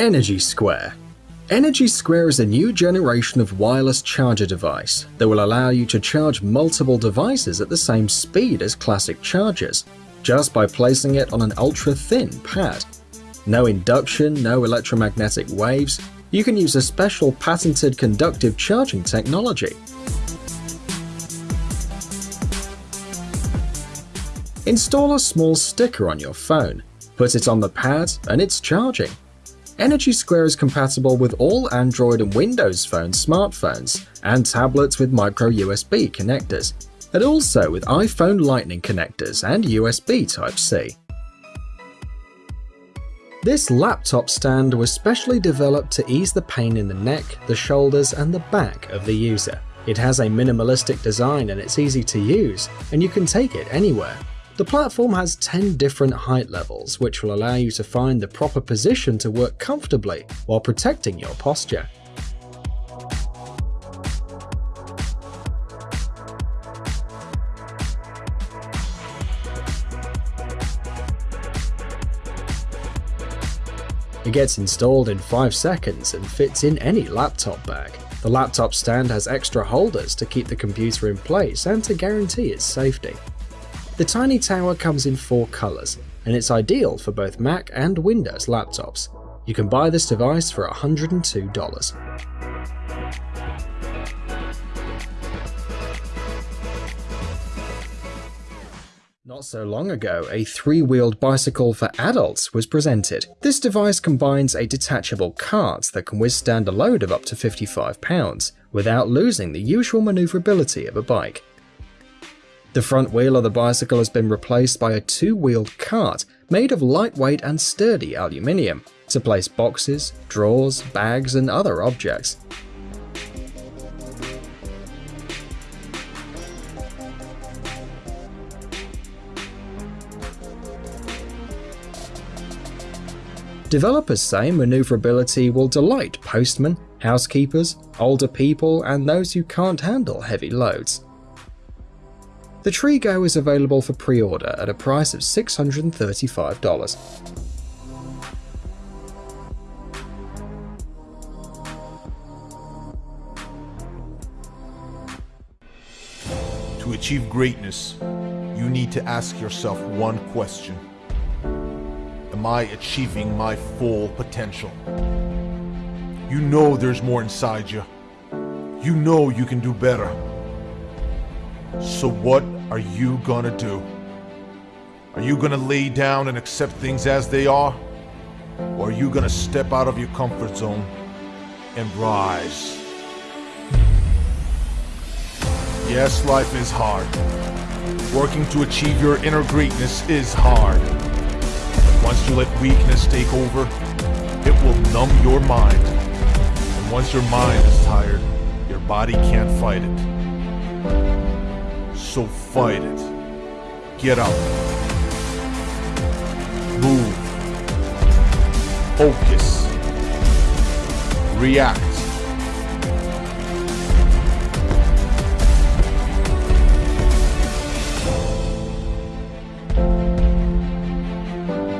Energy Square Energy Square is a new generation of wireless charger device that will allow you to charge multiple devices at the same speed as classic chargers, just by placing it on an ultra-thin pad. No induction, no electromagnetic waves, you can use a special patented conductive charging technology. Install a small sticker on your phone, put it on the pad, and it's charging. Energy Square is compatible with all Android and Windows Phone smartphones and tablets with micro USB connectors, and also with iPhone Lightning connectors and USB Type-C. This laptop stand was specially developed to ease the pain in the neck, the shoulders, and the back of the user. It has a minimalistic design and it's easy to use, and you can take it anywhere. The platform has 10 different height levels, which will allow you to find the proper position to work comfortably while protecting your posture. It gets installed in 5 seconds and fits in any laptop bag. The laptop stand has extra holders to keep the computer in place and to guarantee its safety. The Tiny Tower comes in four colours, and it's ideal for both Mac and Windows laptops. You can buy this device for $102. Not so long ago, a three-wheeled bicycle for adults was presented. This device combines a detachable cart that can withstand a load of up to 55 pounds, without losing the usual manoeuvrability of a bike. The front wheel of the bicycle has been replaced by a two-wheeled cart made of lightweight and sturdy aluminium to place boxes, drawers, bags and other objects. Developers say maneuverability will delight postmen, housekeepers, older people, and those who can't handle heavy loads. The Trigo is available for pre-order at a price of $635. To achieve greatness, you need to ask yourself one question. Am I achieving my full potential? You know there's more inside you. You know you can do better. So what are you gonna do? Are you gonna lay down and accept things as they are? Or are you gonna step out of your comfort zone and rise? Yes, life is hard. Working to achieve your inner greatness is hard. But once you let weakness take over, it will numb your mind. And once your mind is tired, your body can't fight it. So fight it. Get up. Move. Focus. React.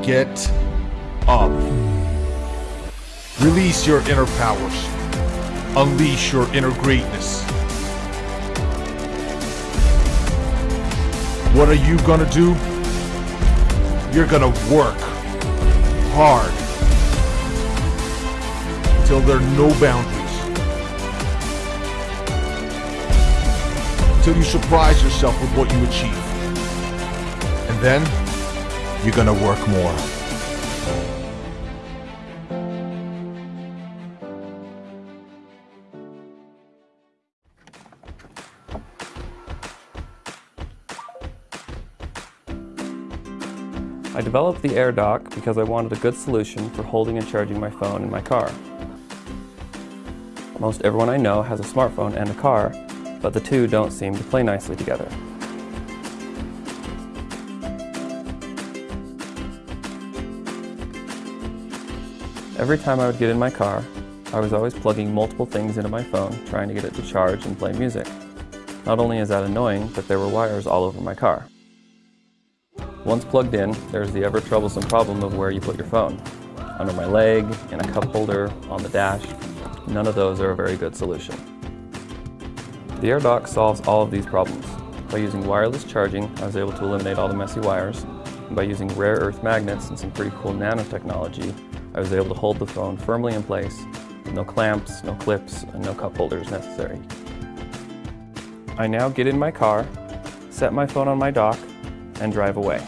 Get up. Release your inner powers. Unleash your inner greatness. What are you gonna do? You're gonna work hard until there are no boundaries. Until you surprise yourself with what you achieve. And then, you're gonna work more. I developed the AirDock because I wanted a good solution for holding and charging my phone in my car. Most everyone I know has a smartphone and a car, but the two don't seem to play nicely together. Every time I would get in my car, I was always plugging multiple things into my phone trying to get it to charge and play music. Not only is that annoying, but there were wires all over my car. Once plugged in, there's the ever troublesome problem of where you put your phone. under my leg, in a cup holder, on the dash. None of those are a very good solution. The AirDock solves all of these problems. By using wireless charging, I was able to eliminate all the messy wires. And by using rare earth magnets and some pretty cool nanotechnology, I was able to hold the phone firmly in place with no clamps, no clips, and no cup holders necessary. I now get in my car, set my phone on my dock, and drive away.